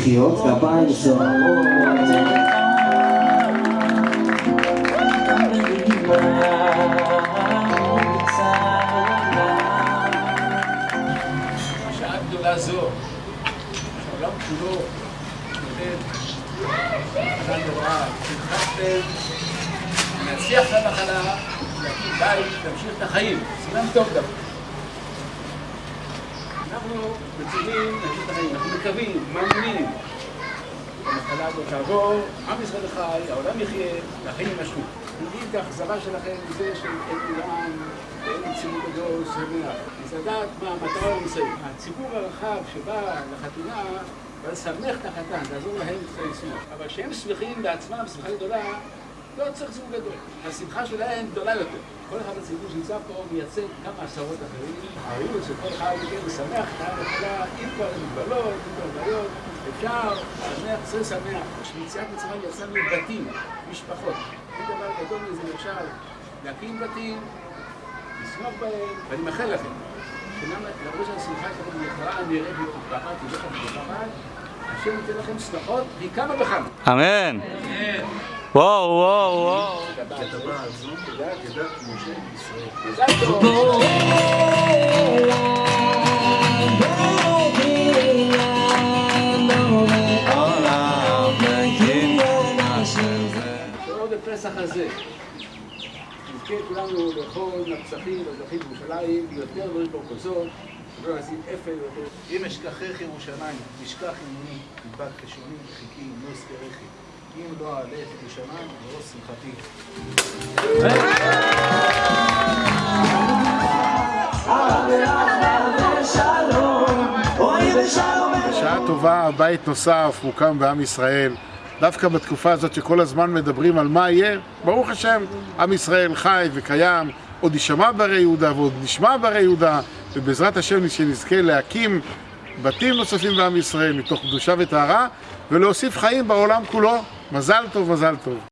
מחיאות כפיים סוערות. להצליח את המחלה, בית, להמשיך את החיים, סימן טוב דווקא. אנחנו החיים, אנחנו מקווים, מאמינים. המחלה הזאת תעבור, עם ישראל חי, העולם יחיה, והחיים יימשכו. נגיד את האכזבה שלכם מזה שאין עולם, ואין ציבור גדול, שמח. אז לדעת מה המטרה. הציבור הרחב שבא לחתונה, בא לשמח את החתן, לעזור להם לשמוח. אבל כשהם שמחים בעצמם, שמחה גדולה, לא צריך ציבור גדול. השמחה שלהם גדולה יותר. כל אחד בציבור שנמצא פה מייצג כמה עשרות אחרים. הרעיון של כל אחד מכם לשמח את העם התחילה עם כל המגבלות, עם כל הבעיות. אפשר לשמח, צריך לשמח. כשמיציאת מצרים יצאנו בתים, משפחות. זה דבר גדול מזה אפשר להקים בתים, לשמוח בהם, ואני מאחל לכם, למרות שהשמחה שלכם יקרה, נראית ותתבחת, תלך ותתבחת, השם ייתן לכם צלחות, והיא כמה וכמה. אמן. וואו, וואו, וואו. הזה, נזכה כולנו לאכול מהפסחים והזרחים בירושלים, יותר דברים פרקוסות, ולא לשים אפל יותר. אם אשכחך ירושלים, תשכח ימיני, תדבק לשוני וחיכי, לא אזכרכי. אם לא אעלה את ירושלים, לא שמחתי. בשעה טובה בית נוסף מוקם בעם ישראל. דווקא בתקופה הזאת שכל הזמן מדברים על מה יהיה, ברוך השם, עם ישראל חי וקיים, עוד יישמע ברי יהודה ועוד נשמע ברי יהודה, ובעזרת השם שנזכה להקים בתים נוספים בעם ישראל מתוך קדושה וטהרה, ולהוסיף חיים בעולם כולו. מזל טוב, מזל טוב.